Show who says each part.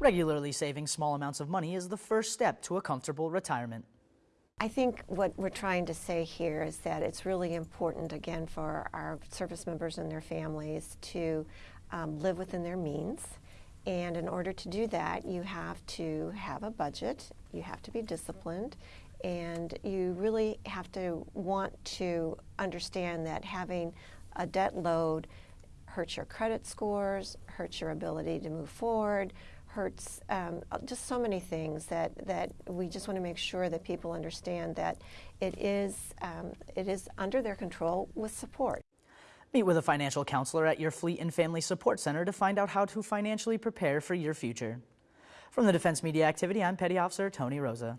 Speaker 1: Regularly saving small amounts of money is the first step to a comfortable retirement.
Speaker 2: I think what we're trying to say here is that it's really important, again, for our service members and their families to um, live within their means. And in order to do that, you have to have a budget, you have to be disciplined, and you really have to want to understand that having a debt load hurts your credit scores, hurts your ability to move forward, hurts um, just so many things that, that we just want to make sure that people understand that it is, um, it is under their control with support.
Speaker 1: Meet with a financial counselor at your Fleet and Family Support Center to find out how to financially prepare for your future. From the Defense Media Activity, I'm Petty Officer Tony Rosa.